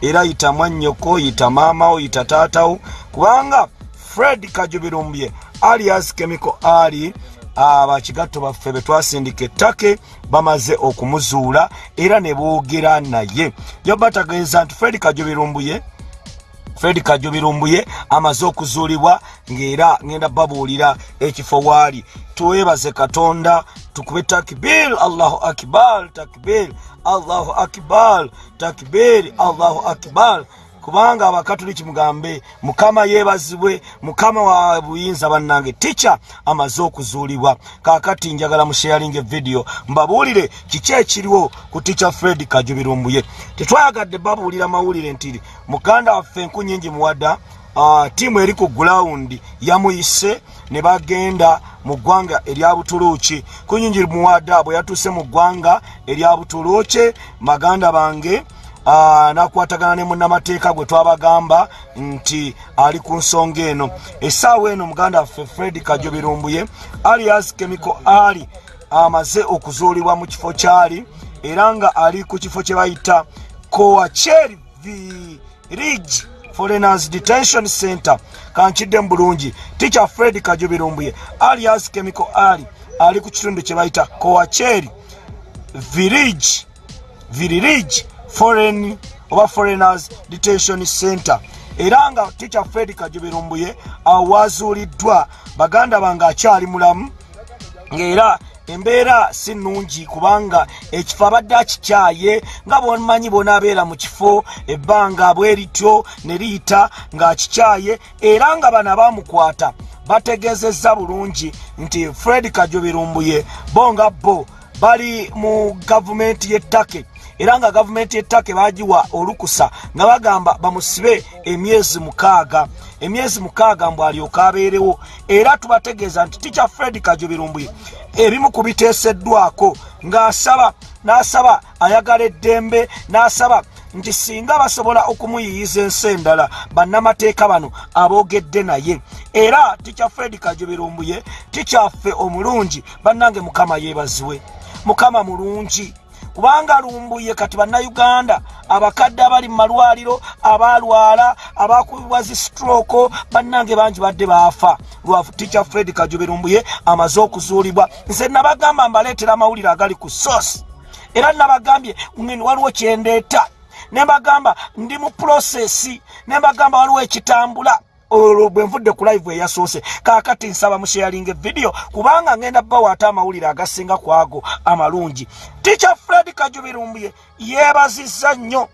era yita mwannyoko yita maamawo yita taatawo kubanga fred kajubirumbye alias chemical ali abakigatto baffe betwasindika ettake bamaze okumuzuula era ne boogera naye. Yoba tageeza nti fred kajubirumbuye fred kajubirumbuye amaze okuzuulibwa ng'era ngenda babuulira ekifo waali. Twebaze katonda tukube takbir allahu akbar takbir allahu akbar takbir allahu akbar kubanga abakatuliki mugambe mukama yeebazibwe mukama wa buyinza bannange tica amaze okuzuulibwa. Kaakati njagala musheyalinga evidiyo mbabuulire kiki ekiriwo ku tica fred kajubirumbuye. Tetwayagadde babuulira mawulire nti muganda waffe enku nyingi muwadda tiimu eri ku gulawundi yamuyise ne bagenda mu ggwanga erya butuluuki kunyingi muwadda bwe yatuuse mu ggwanga erya butuluuki maganda bange nakwatagana ne munnamateeka gwe twabagamba nti ali ku nsonga eno. Essaawa eno muganda waffe fred kajobirumbuye alias chemical ali amaze okuzuulibwa mu kifo kyali era nga ali ku kifo kye bayita coacheri village foreigners detention center kankiddemu bulungi. Ticha fred kajobirumbuye alias chemical ali ali ku kitundu kye bayita coacheri village village foreign oba foreigners detention center. Era nga ticha fred kajubirumbuye awazuuliddwa baganda bange akyali mulamu ngaera embeera si nnungi kubanga ekifo abadde akikyaye nga bomanyi bona abeera mu kifo ebbanga bwe lityo ne liyita ng'akikyaye era nga bano abamukwata bategezezza bulungi nti fred kajubirumbuye bo nga bo bali mu gavumenti y'ettake era nga gavumenti y'ettaka bagiwa olukusa nga bagamba bamusibe emyezi mukaaga. Emyezi mukaaga mbw alyoka abeerewo era tubategeeza nti tica fred kajubirumbuye ebimu ku biteeseddwako ng'asaba n'asaba ayagala eddembe n'asaba nti singa basobola okumuyiyiza ensi endala bannamateeka bano aboogedde naye. Era tica fred kajubirumbuye tikyaffe omulungi bannange mukama yeebaziwe. Mukama mulungi kubanga lumbuye kati bannayuganda abakadde abali mu malwaliro abalwala abakubibwa zi strooko bannange bangi badde baafa. Lwafu ticha fred kajuberumbuye amaze okuzuulibwa. Nze nabagamba mbaleetera amawulire agali ku sosi era nabagambye waliwo kyendeeta. Nembagamba ndi mu purosesi nembagamba waliwo ekitambula olwo bwe nvudde ku live eyasoose kaakati nsaba musheyalinga evidiyo kubanga ngenda bawaata amawulire agasinga ku ago amalungi. Ticha fred kajubirumbuye yeebazizza nnyo.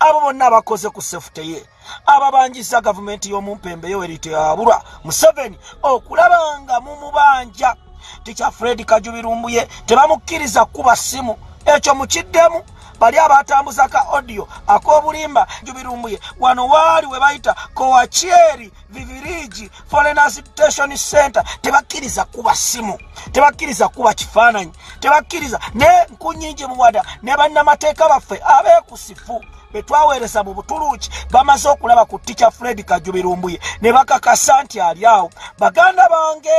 Abo bonna abakoze ku sefute ye ababanjiza gavumenti y'omumpembe yoweriteyabulwa museveni okulaba nga mumubanja ticha fred kajubirumbuye tebamukkiriza kuba simu ekyo mukiddemu bali abatambuza ka audio ak'obulimba jubirumbuye wano waali we bayita coacheri vivirigi foreigners detention center. Tebakkiriza kuba simu tebakkiriza kuba kifaananyi tebakkiriza ne nkunyingi muwada ne bannamateeka baffe abeekusifu betwaweereza mu butuluuki bamaze okulaba ku tica fred kajubirumbuye ne bakakasa nti ali awo. Baganda bange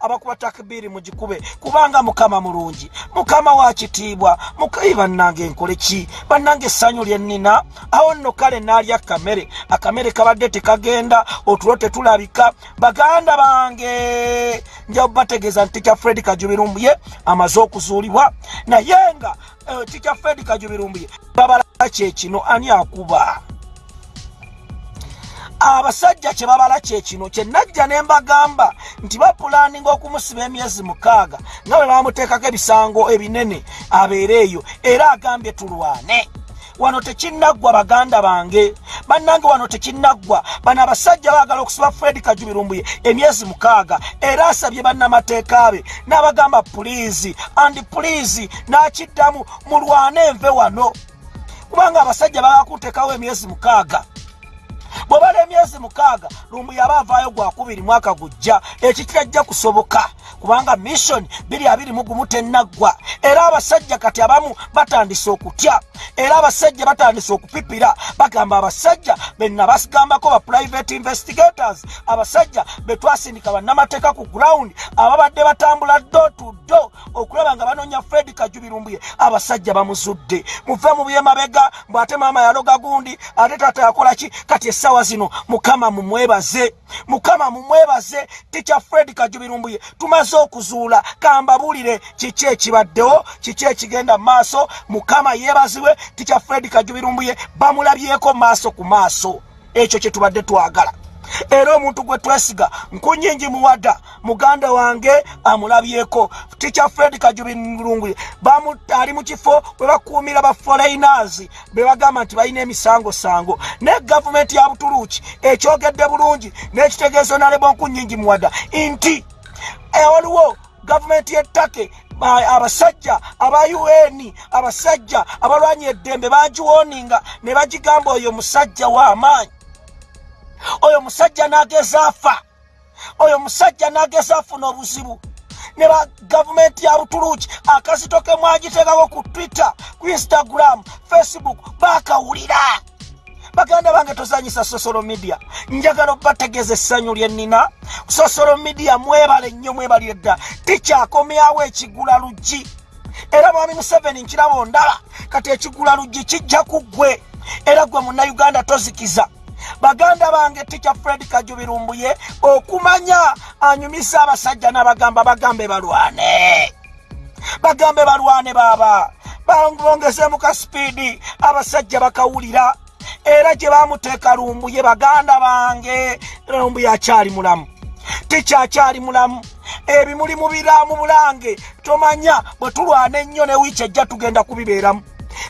abakuba takibiri mugikube kubanga mukama mulungi. Mukama wa kitiibwa mukai bannange nkole ki? Bannange essanyu lyennina awo nno kale naalya kamere akamere kabadde tekagenda otulo tetulabika. Baganda bange nja bategeeza nti tica fred kajubirumbuye amaze okuzuulibwa naye nga uh, tica fred kajubirumbuye babala kyekino ani akuba? Abasajja kye babala kyekino kyenajja ne mbagamba nti bapulaninga okumusiba emyezi mukaaga nga bwe bamuteekako ebisango ebinene abeere eyo era agambye tulwane wano tekinnaggwa baganda bange. Bannange wano tekinnaggwa. Bano abasajja baagala okusiba fred kajubirumbuye emyezi mukaaga. Era asabye bannamateeka be n'abagamba puliizi andi puliizi n'akiddamu mulwane enve wano. Kubanga abasajja baakuteekawo emyezi mukaaga. Bwebala emyezi mukaaga lumbu yaba avaayo gwakubiri mwaka gujja ekikirajja kusoboka kubanga mission biri abiri mugumu tenaggwa era abasajja kati abamu batandise okutya. Era abasajja batandise okupipira. Bagamba abasajja benna basigambako ba private investigators. Abasajja betwasindika bannamateeka ku ground. Ababadde batambula do to do okulaba nga banoonya fred kajubirumbuye. Abasajja bamuzudde. Muve mu byemabega mbwate maama yaloga gundi ate taata yakolaki kati essaawa zino mukama mumwebaze. Mukama mumwebaze. Ticya fred kajubirumbuye. Tumaze okuzuula. Kambabuulire kiki ekibaddewo? Kiki ekigenda mu maaso? Mukama yeebazibwe ticya fred kajubirumbuye bamulabyeko maaso ku maaso. Ekyo kye tubadde twagala. Era omuntu gwe twesiga nkunyingi muwada muganda wange amulabyeko. Ticya fred kajubirunguye ali mu kifo bwe bakuumira baforeigners be bagamba nti balina emisangosango. Ne gavumenti ya butuluuki ekyogedde bulungi n'ekitegeezo nalebo nkunyingi muwada nti waliwo gavumenti y'ettake abasajja aba un abasajja abalwanya eddembe bagiwoninga ne bagigamba oyo musajja w'amaanyi. Oyo musajja n'ageza afa. Oyo musajja n'ageza afuna obuzibu. Ne ba gavumenti ya butuluuki akazito ke mwagiteekako ku twitter ku instagram facebook bakawulira baganda bange tozanyisa sosolo media. Njagala obategeeza essanyu lyennina sosolo media mwebale nnyo mwebalire dda tikyakomyawo ekigula luggi. Era mwami museveni nkiraba ondaba kati ekigula luggi kijja ku ggwe. Era gwe munnayuganda tozikiza. Baganda bange tica fred kajubirumbuye okumanya anyumisa abasajja n'abagamba bagambe balwane. Bagambe balwane baaba bongezemu ka sipiidi abasajja bakawulira era gye bamuteeka lumbuye baganda bange lumbuye akyali mulamu. Tikyakyali mulamu. Ebimuli mu biramu bulange. Tomanya bwe tulwana ennyo ne wiiki ejja tugenda kubibeeramu.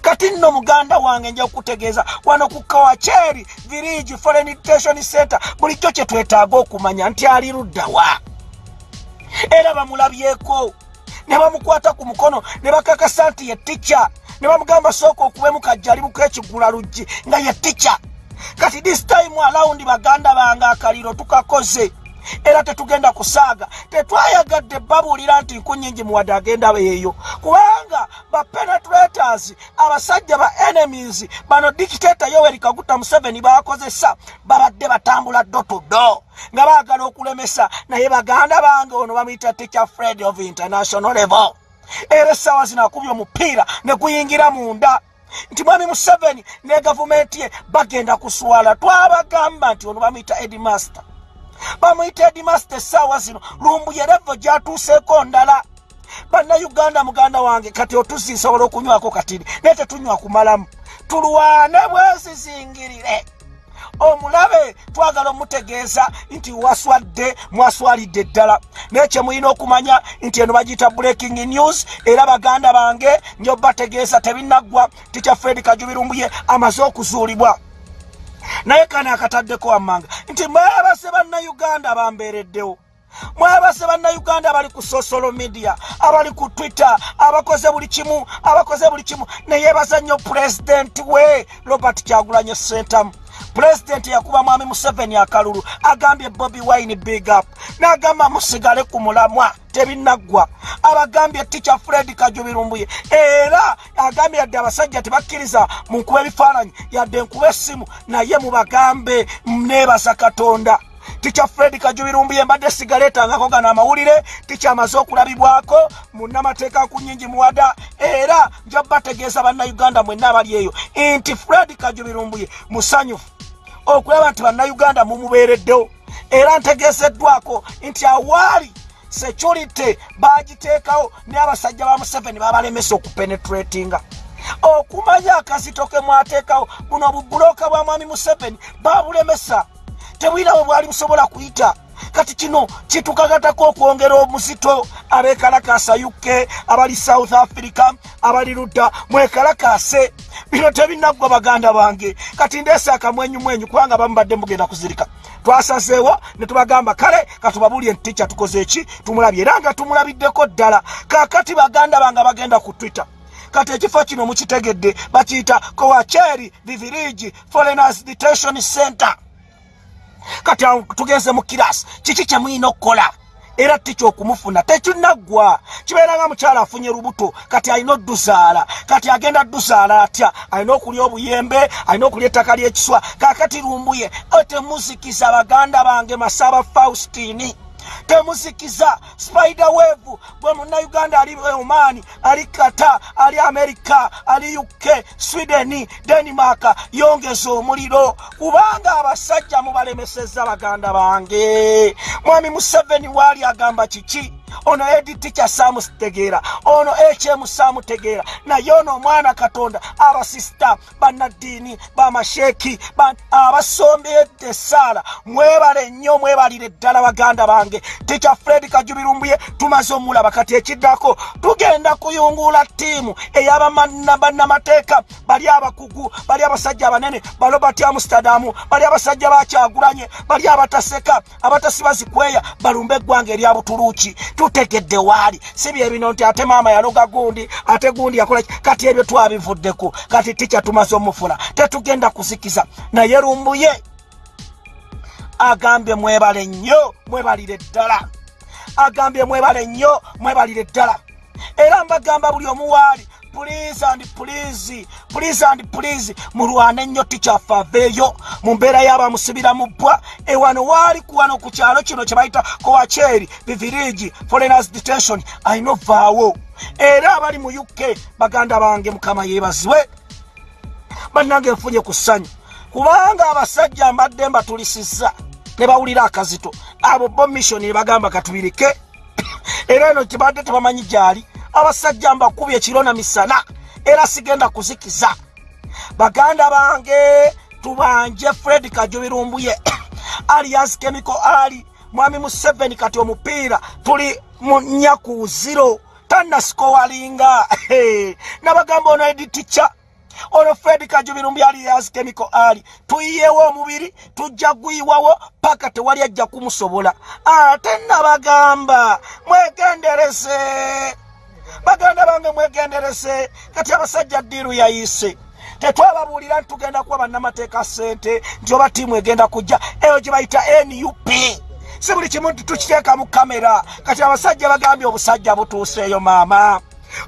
Kati nno muganda wange nja okutegeeza wano ku kawacheri village foreign education center bulijjo kye twetaaga okumanya nti ali luddawa. Era bamulabyeko. Ne bamukwata ku mukono ne bakakasa nti ye tica ne bamugamba sooka okubemu kajjalibuko ekigula luggi nga ye tica kati this time alawundi baganda bange akaliro tukakoze. Era tetugenda kusaaga. Tetwayagadde babuulira nti nkunyingi muwadde agenda eyo kubanga bapenetrators abasajja ba enemies bano dikitata yoweri kaguta museveni bakozesa babadde batambula do to do nga baagala okulemesa. Naye baganda bange ono bamuyita teacher fred of international level era essaawa zino akubye omupiira ne guyingira munda. Nti mwami museveni ne gavumenti ye bagenda kuswala. Twabagamba nti ono bamuyita edmaster bamuyita edmaster essaawa zino. Lumbuyerevo gyatuuseeko ndala. Bannayuganda muganda wange kati otuzi nsobola okunywako katini naye tetunywa kumalamu tulwane bwesizingirire omulabe twagala omutegeeza nti waswadde mwaswalidde ddala. Naye kyemulina okumanya nti eno bagiyita breaking news era baganda bange nyo bategeeza tebinaggwa tikya fred kajubirumbuye amaze okuzuulibwa. Naye kano akataddeko wammanga nti mwebase bannayuganda bambeereddewo. Mwebase bannayuganda abali ku social media abali ku twitter abakoze buli kimu abakoze buli kimu. Neyebaza nnyo pulezidenti we robert kyagulanye sentamu pulezidenti yakuba mwami museveni akalulu agambye bobi wine big up n'agamba musigale ku mulamwa tebinaggwa abagambye tica fred kajubirumbuye era agambye yadde abasajja tebakkiriza mu nkuba ebifaananyi yadde enkuba essimu naye mubagambe neebaza katonda. Tica fred kajubirumbuye mbadde sigaleetangako gano amawulire tica amaze okulabibwako munnamateeka ku nyingi muwada era nja bategeeza bannayuganda mwenna abali eyo. Nti fred kajubirumbuye musanyufu okulaba nti bannayuganda mumubeereddewo. Era ntegeeseddwako nti awaali security bagiteekawo ne abasajja ba museveni babalemesa okupenetratinga. Okumanya akazito ke mwateekawo buno obubuloka bwa mwami museveni babulemesa tebwina bwe bwali busobola kuyita kati kino kitukagatako okwongera omuzito abekalakasa uk abali south africa abali ludda mwekalakase bino tebinaggwa baganda bange. Kati ndeese akamwenyumwenyu kubanga bamubadde mugenda kuzirika. Twasazeewo ne tubagamba kale katubabulye nti tica tukoze eki? Tumulabye. Era nga tumulabiddeko ddala. Kakati baganda bange bagenda ku twitter. Kati ekifo kino mukitegedde bakiyita kowacheri vivirigi foreigners detention center kati tugenze mu kirasi kiki kyemulina okukola era tica okumufuna tekinaggwa kibeera nga mukyala afunye lubuto kati alina odduzaala kati agenda dduzaala atya? Alina okulya obuyembe alina okulya ettaka ly'ekiswa kakati lumbuye otemuzikiza baganda bange masaba faustini temuzikiza spider wave gwe munnauganda ali oman ali kata ali amerika ali uk sweden denmark yongeza omuliro. Kubanga abasajja mubalemeseza baganda bange. Mwami museveni waali agamba kiki ono editica samutegeera ono hm samutegeera naye ono omwana katonda abasista banaddiini bamasheeki abasombedde esaala mwebale nnyo mwebalire ddala baganda bange. Tica fred kajubirumbuye tumaze omulaba kati ekiddako. Tugenda kuyungula ttiimu eyabannamateeka bali abakugu bali abasajja abanene balobert amsterdam bali abasajja bakyagulanye bali abataseka abatasibazikweya balumbe eggwanga erya butuluuki tutegedde waali. Si byebino nti ate maama yaloga gundi ate gundi yakola kati ebyo twabivuddeku kati tica tumaze omufuna tetugenda kuzikiza naye lumbuye agambye mwebale nnyo mwebalire ddala. Agambye mwebale nnyo mwebalire ddala. Era mbagamba buli omuwaali please and please please and please mulwane nnyo tikyaffe aveeyo. Mu mbeera y'abamusibira mu bbwa ewano waali kuwano ku kyalo kino kye bayita kowacheri vivirigi foreigners detention alina ovaawo era abali mu uk baganda bange mukama yeebazibwe. Bannange nfunye ku ssanyu. Kubanga abasajja mbadde mbatulisizza ne bawulira akazito. Abo bo missioni ne bagamba katubirike. Era eno kibadde tebamanyi gyali abasajja mbakubye ekiro na misana era sigenda kuzikiza. Baganda bange tubanje fred kajubirumbuye alias chemical ali mwami museveni kati omupiira tuli mu nyaku ziro tanasikowalinga nabagamba ono editica ono fred kajubirumbi alias chemical ali. Tuyiyewo omubiri tujja gwiwawo paka tewali ajja kumusobola. Ate nabagamba mwegenderese baganda bange mwegenderese kati abasajja ddiiru yayise. Tetwababuulira nti tugenda kuwa bannamateeka sente nti oba tiimu egenda kujja eyo gye bayita nup si buli kimu nti tukiteeka mu kamera. Kati abasajja bagambye obusajja butuuseeyo maama.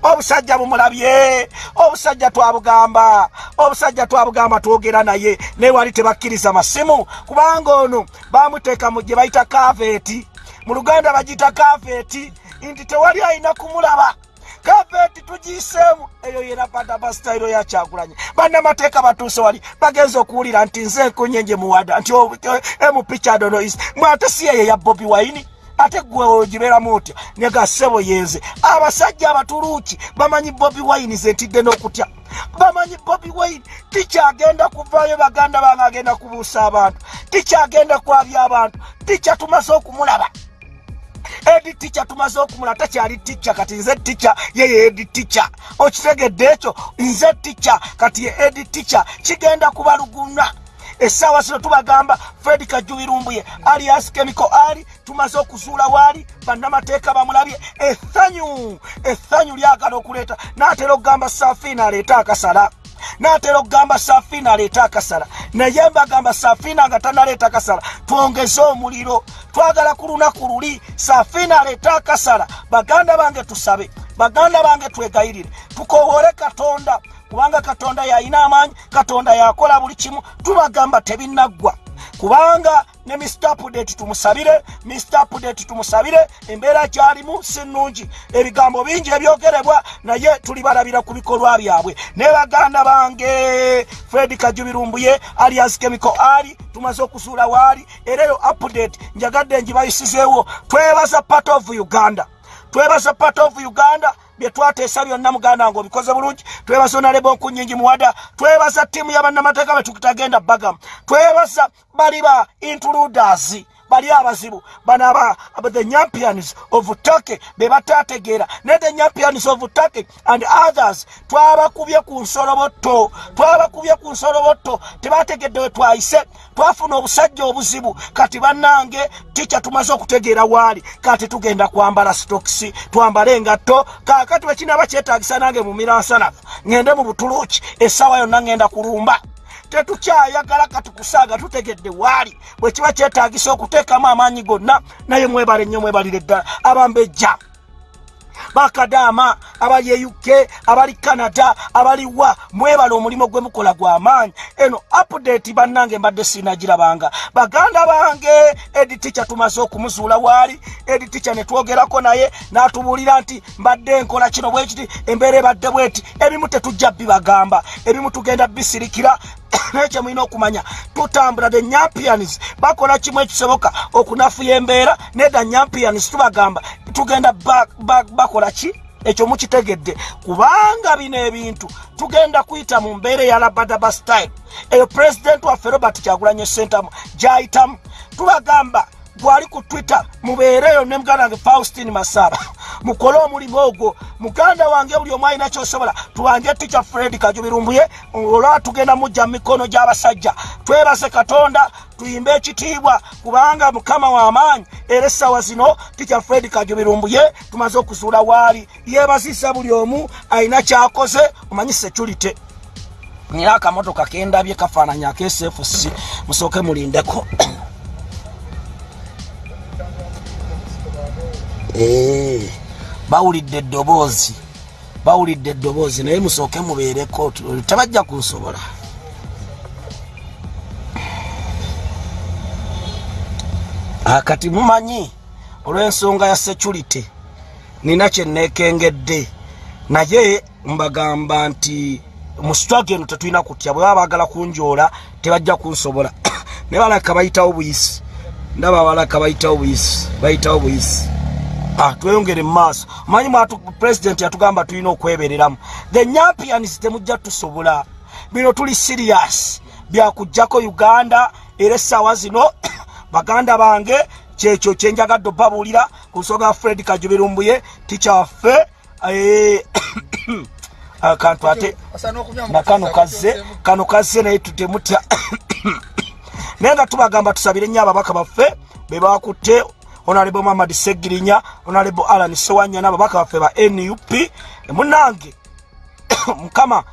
Obusajja bumulabye obusajja twabugamba obusajja twabugamba twogera naye. Naye wali tebakkiriza masimu kubanga ono bamuteeka mu gye bayita kaveeti mu luganda bagiyita kaveeti nti tewali ayina kumulaba kaveti tugiseemu. Eyo yera badabasitayiro yakyagulanye bannamateeka batuuse wali. Bagenza okuwulira nti nze nkunyenje muwada nti emupichadonois mwate si yeyo ya bobi waini ate gwe ogibeeramu otya? Negasebo yenze. Abasajja abatuluuki bamanyi bobi waini ze ntidde n'okutya? Bamanyi bobi waini tikyagenda kuvaayo baganda bange agenda kubuusa abantu? Tikyagenda kwabya abantu? Tikya tumaze okumulaba edi tica tumaze okumula takyali tica kati nze tica yeye edi tica okitegedde ekyo nze tica kati ye edi tica kigenda kubaluguna. Essaawa zino tubagamba fred kajubirumbuye alias chemical ali tumaze okuzuula waali bannamateeka bamulabye. Essanyu essanyu lyagala okuleeta naatera okugamba safiina aleete akasala naatera okugamba safiina aleete akasala. Naye mbagamba safiina nga tanaleeta akasala. Twongeze omuliro. Twagala ku lunaku luli safiina aleete akasala. Baganda bange tusabe. Baganda bange twegayirire. Tukowoole katonda. Kubanga katonda yalina amaanyi katonda yakola buli kimu. Tubagamba tebinaggwa kubanga ne mr pudate tumusabire mr pudate tumusabire embeera gyalimu si nnungi. Ebigambo bingi ebyogerebwa naye tulibalabira ku bikolwa byabwe. Ne baganda bange fred kajubirumbuye alias chemical ali tumaze okuzuula waali era eyo update njagadde ngibayisizeewo. Twebaza part of uganda twebaza part of uganda byetwateesa byonna muganda nga obikoze bulungi. Twebaza onalebo nkunyingi muwada twebaza ttiimu y'abannamateeka betutagenda bagamu twebaza bali ba intruders bali abazibu. Bano the champions of turkey be batategeera ne the champions of turkey and others twabakubye ku nsolobotto twabakubye ku nsolobotto tebategedde we twayise. Twafuna obusajja obuzibu kati bannange tica tumaze okutegeera waali kati tugenda kwambala stokisi twambale engatto. Kakati wekinaba kyetagisa nange mumira nsanafu ŋŋende mu butuluuki essaawa yonna ŋŋenda kulumba tetukyayagala katukusaaga tutegedde waali. Bwe kiba kyetagisa okuteekamu amaanyi gonna naye mwebale nnyo mwebalire ddala abambejja bakadaama abali e uk abali canada abali wa mwebala omulimu gwe mukola gw'amaanyi eno update bannange mbadde siinagirabanga baganda bange edi tica tumaze okumuzuula waali. Edi tica ne twogerako naye n'atubuulira nti mbadde nkola kino bwe kiti embeera ebadde bweti ebimu tetujja bibagamba. Ebimu tugenda bisirikira naye kyemulina okumanya tutambula the nyampians. Bakola kimu ekisoboka okunafuya embeera the nyampians. Tubagamba tugenda bakola ki? Ekyo mukitegedde. Kubanga bino ebintu tugenda kuyita mu mbeera eyalabadaba style. Eyo pulezidenti waffe robert kyagulanye sentamu gyayitamu. Tubagamba gwali ku twitter mubeereyo ne muganda wange faustin masaba. Mukole omulimu ogwo muganda wange buli omu alina kyosobola tuwanje tica fred kajubirumbuye olwa tugenda mujja mu mikono gy'abasajja. Twebase katonda tuyimbe ekitiibwa kubanga mukama w'amaanyi era essaawa zino tica fred kajubirumbuye tumaze okuzuula waali. Yeebazisa buli omu alina kyakoze omanyi security. Nira akamotoka kendabye kafaananya akesfc musooke mulindeko. Eh, bawulidde eddoboozi bawulidde eddoboozi naye musooke mubeereko tebajja kunsobola. Akati mumanyi olw'ensonga ya security nina kyenneekengedde naye mbagamba nti mu struggle eno tetulina kutya bwe baba baagala kunjoola tebajja kunsobola. Naye balaka bayitawo buyisi ndaba balaka bayitawo buyisi bayitawo buyisi Ah, tweyongere mumaaso manyi mwatu president yatugamba tulina okwebereramu. The nyampians temujja tusobola. Bino tuli serious. Byakugjako uganda era essaawa zino baganda bange kyekyo kyenjagadde obabuulira ku nsonga fred kajubirumbuye tikyaffe eh, akantu ate nakano kazze kano kazze naye tutemutya naye nga tubagamba tusabire nnyo ababaka baffe bebakutte honarebo mamad segirinya honarebo alan sewanya n'ababaka baffe ba nup munange mukama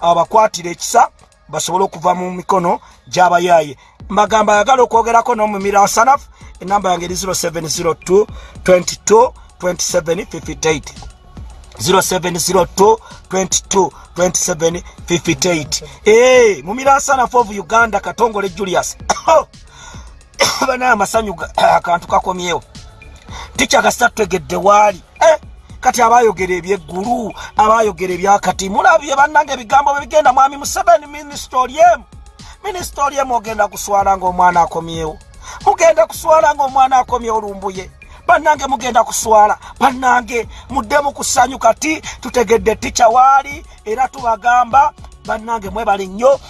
abakwatira ekisa basobole okuva mu mikono gy'abayaaye. Mbagamba ayagala okwogerako n'omumira wasanafu enamba yange eri 0702 22 2758 0702 22 2758 ee mumira wasanafu of uganda katongole julius banaye amasanyu akantu kakomyewo. Tikyakasita tutegedde waali? Eh, kati abayogera ebyeggulu abayogera ebyakati mulabye bannanga ebigambo bebigenda mwami museveni minisita olyemu minisita olyemu ogenda kuswala ngaomwana akomyewo. Mugenda kuswala ngaomwana akomyewo lumbuye. Bannange mugenda kuswala. Bannange muddemu kusanyu kati tutegedde tica waali era tubagamba bannange mwebale nnyo.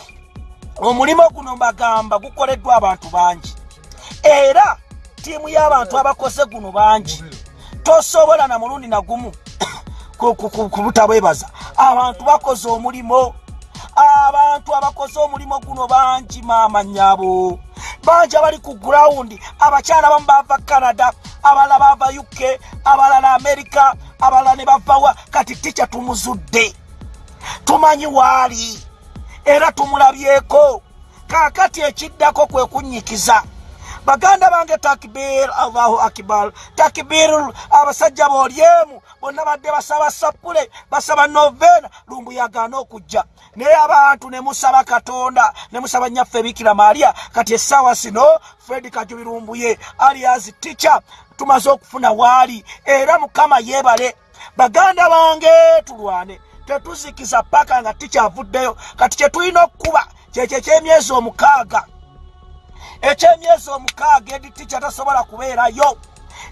Omulimu guno mbagamba gukoleddwa abantu bangi era tiimu y'abantu abakoze guno bangi. Tosobola na mulundi nagumu kubutabwebaza abantu bakoze omulimu abantu abakoze omulimu guno bangi maama nyabo bangi abali ku gurawundi abakyala bamu bava canada abalala bava uk abalala amerika abalala ne bavawa kati tica tumuzudde. Tumanyi waali. Era tumulabyeko. Kakati ekiddako kwe kunyikiza baganda bange takbir allahu akbar. Takbir abasajja bolyemu bonna badde basaba sapule basaba novena lumbu yagaana okujja. Naye abantu ne musaba katonda ne musaba nyaffe bikira maria kati essaawa sino fredi kajubirumbuye alias tica tumaze okufuna waali era mukama yeebale. Baganda bange tulwane. Tetuzikiza paka nga tikyavuddeyo kati kyetulina okukuba kyekyo ekyemyezi omukaaga ekyemyezi omukaaga editi kyatasobola kubeerayo.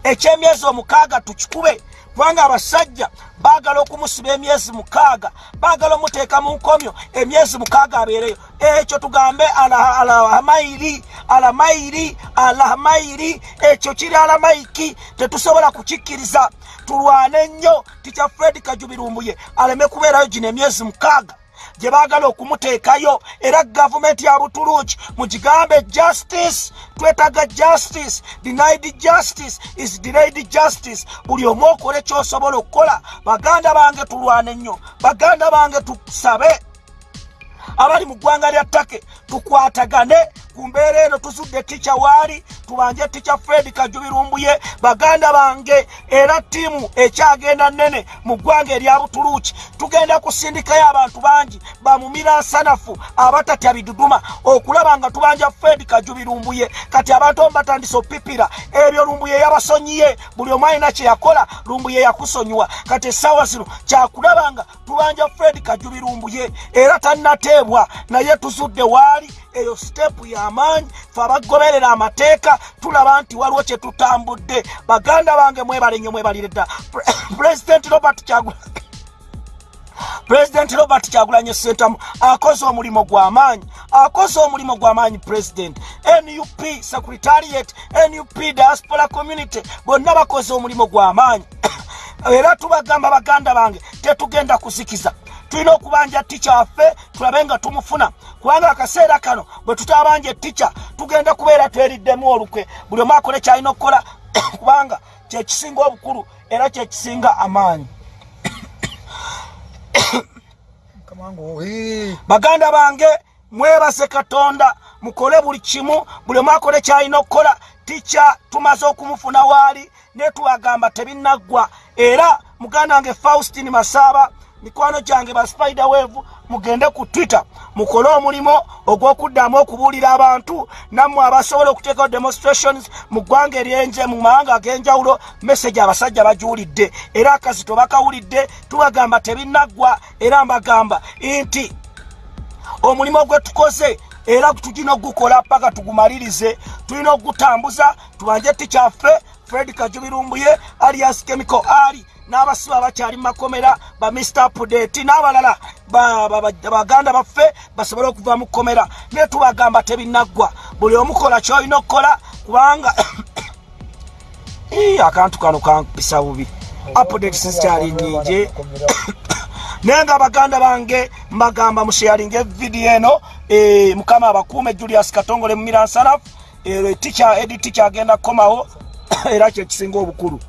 Ekyemyezi omukaaga tukikube kubanga abasajja baagala okumusiba emyezi mukaaga baagala omuteeka mu nkomyo emyezi mukaaga abeereyo. Ekyo tugambe alahamairi alamairi alahamairi ekyo kiri alamaiki tetusobola kukikkiriza. Tulwane nnyo tikya fred kajubirumbuye aleme kubeerayo gino emyezi mukaaga gye baagala okumuteekayo era gavumenti ya butuluki mugigambe justice twetaga justice denied justice is delayed justice. Buli omu okole kyosobola okukola baganda bange tulwane nnyo baganda bange tusabe. Abali mu ggwanga lya ttake tukwatagane ku mbeera eno tuzudde tica waali tubanje tica fred kajubirumbuye baganda bange era ttiimu ekyagenda nene mu ggwanga erya butuluuki tugenda kusindikayo abantu bangi bamumira nsanafu abatatya biduduma okulaba nga tubanja fred kajubirumbuye. Kati abantu omu batandise opipira ebyo lumbuye yabasonyiye buli omu alina kyeyakola lumbuye yakusonyiwa. Kati essaawa zino kyakulaba nga tubanja fred kajubirumbuye era tannateebwa. Naye tuzudde waali eyo sitepu y'amaanyi fe abagoberera amateeka tulaba nti waliwo kyetutambudde baganda bange mwebale nnyo mwebalire dda. Pulezidenti robert kyagula pulezidenti robert kyagulanye sentamu akoze omulimu gw'amaanyi akoze omulimu gw'amaanyi pulezidenti nup secretariat nup diaspora community bonna bakoze omulimu gw'amaanyi era tubagamba baganda bange tetugenda kuzikiza tulina okubanja tica waffe tulabe nga tumufuna. Kubanga akaseera kano bwe tutabanja etica tugenda kubeera tweriddemu olukwe. Buli omu akole kyalina okukola kubanga kyekisinga obukulu era kyekisinga amaanyi. Baganda bange mwebase katonda mukole buli kimu. Buli omu akole kyalina okukola tica tumaze okumufuna waali netubagamba tebinaggwa era muganda wange faustin masaaba mikwano gyange ba spider wave mugende ku twitter mukole omulimu ogw'okuddamu okubuulira abantu nammwe abasobola okuteekawo demonstrations mu ggwanga eryenje mu mawanga ag'enjawulo message abasajja bagiwulidde era akazito bakawulidde tubagamba tebinaggwa era mbagamba nti omulimu gwe tukoze era tulina ogukola paka tugumalirize tulina ogutambuza tubanje tikyaffe fred kajubirumbuye alias chemical ali n'abasiba bakyali mumakomera ba mr pudeti n'abalala baganda baffe basobole okuva mu kkomera naye tubagamba tebinaggwa buli omukola kyolina okukola kubanga akantu kano kampisa bubi. Apudeti sizikyali nyingi naye nga baganda bange mbagamba musheyalinga evidiyo eno mukama abakuume julius katongole mumiransanafu edi tica agenda kukomawo era kyekisinga obukulu.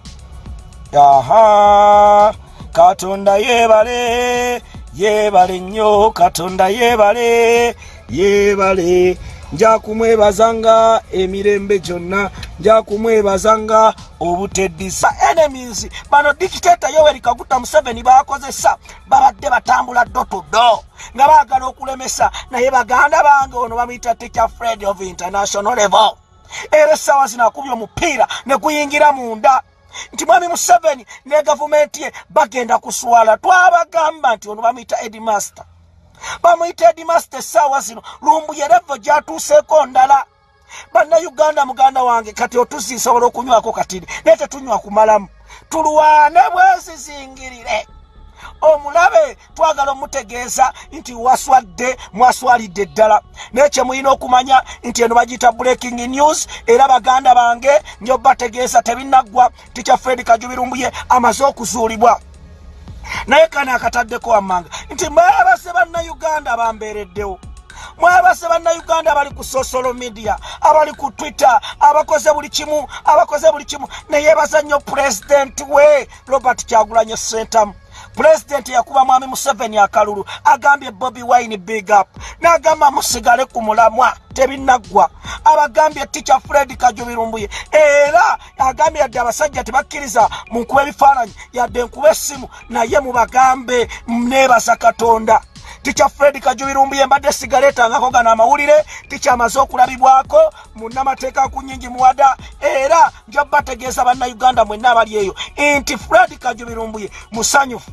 Aha katonda yebale yebale nnyo katonda yebale yebale nja kumwebazanga emirembe gyonna nja kumwebazanga obuteddisa. Enemies bano dikiteta yoweri kaguta museveni bakozesa babadde batambula ddo tuddo nga baagala okulemesa. Naye baganda bange ono bamuyita teacher fred of international level era essaawa zino akubye omupiira ne guyingira munda. Nti mwami museveni ne gavumenti ye bagenda kuswala. Twabagamba nti ono bamuyita edmaster bamuyita edmaster essaawa zino lumbuye revo gyatuuseeko ndala. Bannayuganda muganda wange kati otuzisobola okunywako katini naye tetunywa kumalamu tulwane bwezizingirire omulabe twagala omutegeeza nti waswadde mwaswalidde ddala. Naye kyemulina okumanya nti eno bagiyita breaking news era baganda bange njobategeeza tebinaggwa tikya fred kajubirumbuye amaze okuzuulibwa. Naye kano akataddeko wammanga nti mwebase bannayuganda bambeereddewo. Mwebase bannayuganda abali ku social media abali ku twitter abakoze buli kimu abakoze buli kimu. Neyebaza nnyo pulezidenti we robert kyagulanye sentamu pulezidenti yakuba mwami museveni akalulu agambye bobi wine big up n'agamba musigale ku mulamwa tebinaggwa abagambye tica fred kajubirumbuye era agambye yadde abasajja tebakkiriza mu nkuba ebifaananyi yadde enkuba essimu naye mubagambe neebaza katonda. Tica fred kajubirumbuye mbadde sigaleetangako gano amawulire tikyamaze okulabibwako munnamateeka ku nyingi muwada era njobategeeza bannayuganda mwenna abali eyo. Nti fred kajubirumbuye musanyufu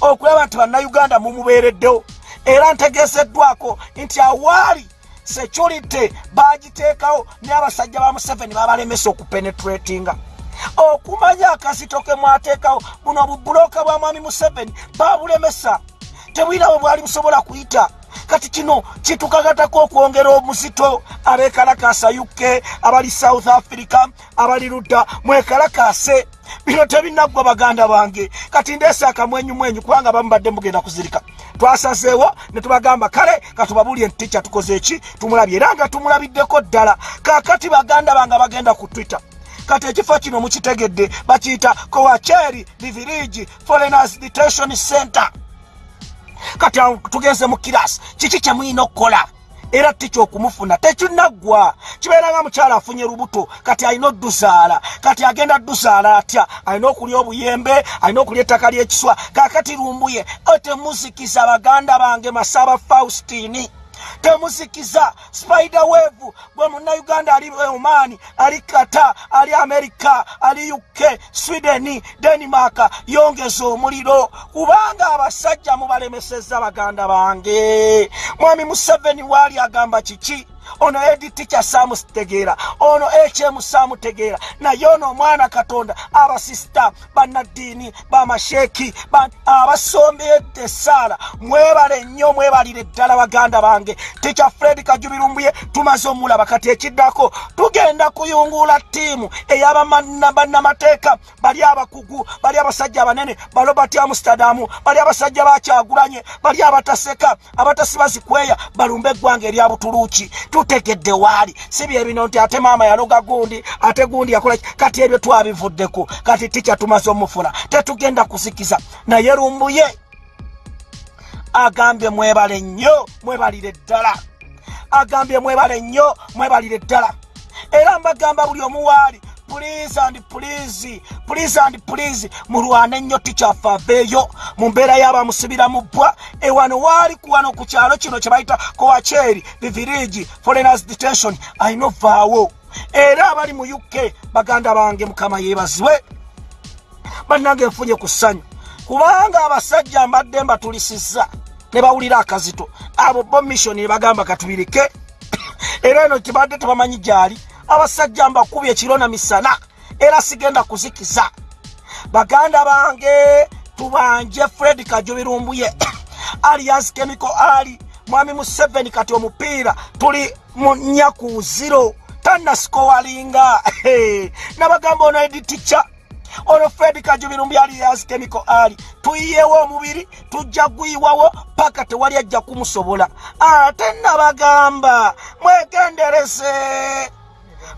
okulaba nti bannayuganda mumubeereddewo. Era ntegeeseddwako nti awaali security bagiteekawo naye abasajja ba museveni babalemesa okupenetratinga. Okumanya akazito ke mwateekawo buno obubuloka bwa mwami museveni babulemesa tebwina bwe bwali busobola kuyita. Kati kino kitukagatako okwongera omuzito. Abekalakasa uk abali south africa abali ludda mwekalakase bino tebinaggwa baganda bange. Kati ndeese akamwenyumwenyu kubanga bamu badde mugenda kuzirika. Twasazeewo ne tubagamba kale katubabuulye nti tica tukoze eki? Tumulabye. Era nga tumulabiddeko ddala. Kakati baganda bange bagenda ku twitter. Kati ekifo kino mukitegedde bakiyita kowacheri livirigi foreigners detention center. Kati tugenze mu kirasi kiki kyemulina okukola era tica okumufuna? Tekinaggwa kibeera nga mukyala afunye lubuto kati alina oddusaala kati agenda ddusaala atya? Alina okulya obuyembe alina okulya ettaka ly'ekiswa kakati lumbuye otemuzikiza baganda bange masaba faustini temuzikiza spider wave gwe munnauganda ali omaani ali kata ali amerika ali uk sweden denmark yongeza omuliro. Kubanga abasajja mubalemeseza baganda bange. Mwami museveni waali agamba kiki ono editi kyasamutegeera ono ekyemu samutegeera naye ono omwana katonda. Abasista bannaddiini bamasheeki abasombedde esaala mwebale nnyo mwebalire ddala baganda bange. Tikya fred kajubirumbuye tumaze omulaba kati ekiddako. Tugenda kuyungula ttiimu eyabannamateeka bali abakugu bali abasajja abanene balobert amsterdam bali abasajja bakyagulanye bali abataseka abatasibazikweya balumbe eggwanga erya butuluuki tutegedde waali. Si byebino nti ate maama yaloga gundi ate gundi yakola kati ebyo twabivuddeko. Kati tikya tumaze omufuna tetugenda kuzikiza naye lumbuye agambye mwebale nnyo mwebalire ddala. Agambye mwebale nnyo mwebalire ddala. Era mbagamba buli omuwaali please and please please and please mulwane ennyo tikyafe aveeyo mu mbeera y'abamusibira mu bbwa ewano waali kuwano ku kyalo kino kye bayita kowakyeri bivirigi foreigners detention ayina ovaawo era abali mu uk baganda bange mukama yeebazibwe. Bannange nfunye ku ssanyu. Kubanga abasajja mbadde mbatulisizza ne bawulira akazito. Abo bo missioni nebagamba katubirike. Era eno kibadde tebamanyi gyali abasajja mbakubye ekiro na misana era sigenda kuzikiza. Baganda bange tubanje fred kajubirumbuye. Alias chemical ali mwami museveni kati omupiira tuli mu nyaku ziro tanasikowalinga nabagamba ono editica ono fred kajubirumbi alias chemical ali. Tuyiyewo omubiri tujja gwiwawo paka tewali ajja kumusobola. Ate nabagamba mwegenderese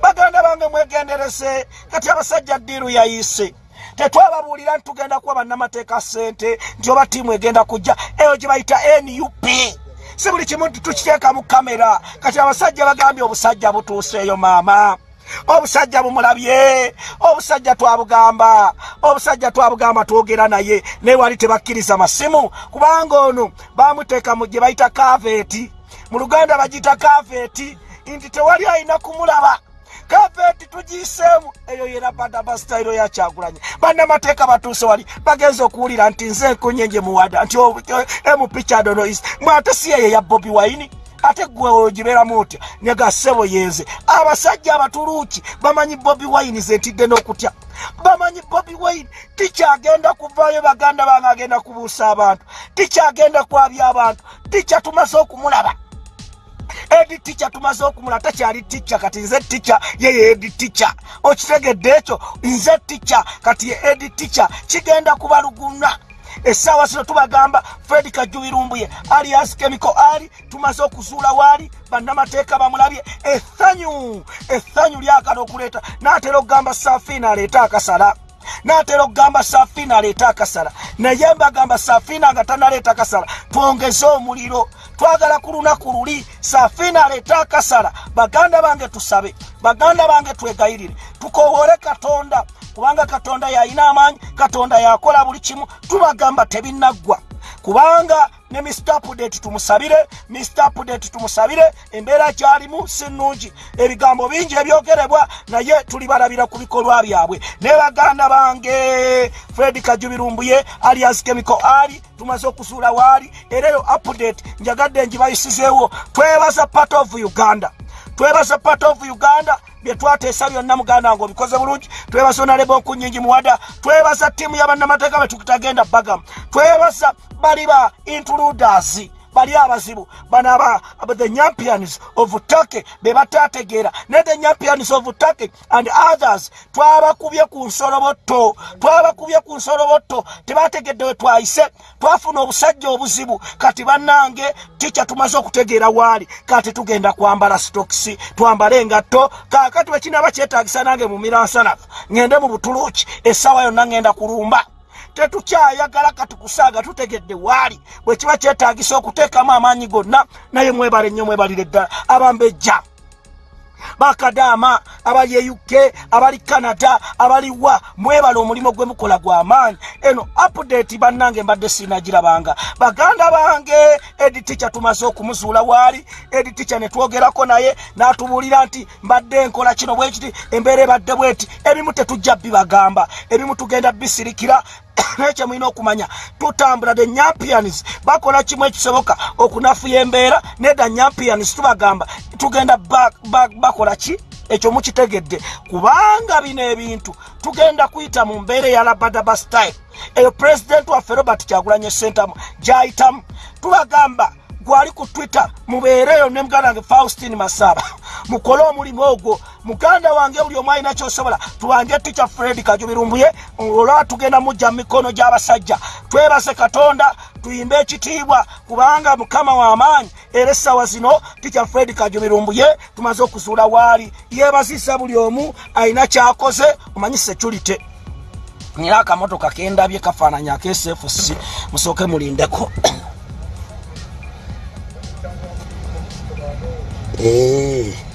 baganda bange mwegenderese kati abasajja ddiiru yayise. Tetwababuulira nti tugenda kuba bannamateeka sente nti oba tiimu egenda kujja eyo gye bayita nup si buli kimu nti tukiteeka mu kamera kati abasajja bagambye obusajja butuuseeyo maama. Obusajja bumulabye obusajja twabugamba obusajja twabugamba twogera naye. Naye wali tebakkiriza masimu kubanga ono bamuteeka mu gye bayita kaveeti. Mu luganda bagiyita kaveeti nti tewali alina kumulaba kaveti tugiseemu. Eyo yera badabasitayiro yakyagulanye. Bannamateeka batuuse wali bagenza okuwulira nti nze nkunyenje muwada nti emupichadonois mwate si eyo ya bobi waini ate gwe ogibeeramu otya? Negasebo yenze. Abasajja abatuluuki bamanyi bobi waini zentidde n'okutya? Bamanyi bobi waini tikyagenda kuvaayo baganda bange agenda kubuusa abantu? Tikyagenda kwabya abantu? Tikya tumaze okumulaba edi tica tumaze okumula takyali tica kati nze tica yeye edi tica okitegedde ekyo nze tica kati ye edi tica kigenda kubaluguna essaawa zino tubagamba fred kajubirumbuye alias chemical ali tumaze okuzuula waali bannamateeka bamulabye. Essanyu essanyu lyakala okuleeta naatera okugamba safiina aleeta akasala naatera okugamba safiina aleeta akasala. Naye mbagamba safiina nga tanaleeta akasala. Twongeze omuliro. Twagala ku lunaku luli safiina aleeta akasala. Baganda bange tusabe. Baganda bange twegayirire. Tukowole katonda. Kubanga katonda yalina amaanyi katonda yakola buli kimu. Tubagamba tebinaggwa kubanga ne mr pudate tumusabire mr pudate tumusabire embeera gyalimu si nnungi ebigambo bingi ebyogerebwa naye tulibalabira ku bikolwa byabwe. Ne baganda bange fred kajubirumbuye alias chemical ali tumaze okuzuula waali era eyo update njagadde ngibayisizeewo. Twebaza part of uganda. Twebaza part of uganda byetwateesa byonna muganda nga obikoze bulungi. Twebaza onaleba okunyingi muwada. Twebaza ttiimu y'abannamateeka betukitagenda bagamu twebaza bali ba intruders bali abazibu. Bano aba the champions of turkey be batategeera ne the champions of turkey and others twabakubye ku nsolobotto twabakubye ku nsolobotto tebategedde we twayise. Twafuna obusajja obuzibu kati bannange tikya tumaze okutegeera waali? Kati tugenda kwambala stokisi twambale engatto kaakati wekinaba kyetagisa nange mu miransanafu ŋŋende mu butuluuki essaawa yonna ŋŋenda kulumba tetukyayagala kati kusaaga tutegedde waali. Bwe kiba kyetagisa okuteekamu amaanyi gonna naye mwebale nnyo mwebalire ddala. Abambejja bakadaama abali uk abali canada abaliwa mwebala omulimu gwe mukola gw'amaanyi eno apudate bannange mbadde sinagirabanga baganda bange editica tumaze okumuzuula waali. Editica ne twogerako naye n'atubuulira nti mbadde nkola kino bwe kiti. Embeera ebadde bweti ebimu tetujja bibagamba. Ebimu tugenda bisirikira naye kyemulina okumanya. Tutambula the nyampians. Bakola kimu ekisoboka okunafuya embeera nedda nyampians. Tubagamba tugenda bakola ki? Ekyo mukitegedde. Kubanga bino ebintu tugenda kuyita mu mbeera eyalabadaba style. Eyo pulezidenti waffe robert kyagulanye sentamu gyayitamu. Tubagamba gwali ku twitter mubeereyo ne muganda wange faustin masaba. Mukole omulimu ogwo. Muganda wange buli omu alina kyosobola tuwanje tica fred kajubirumbuye olwa tugenda mujja mu mikono gy'abasajja. Twebase katonda tuyimbe ekitiibwa kubanga mukama w'amaanyi era essaawa zino tica fred kajubirumbuye tumaze okuzuula waali yeebazisa buli omu alina kyakoze omanyi security. Nira akamotoka kendabye kafaananya akesfc musooke mulindeko Ei!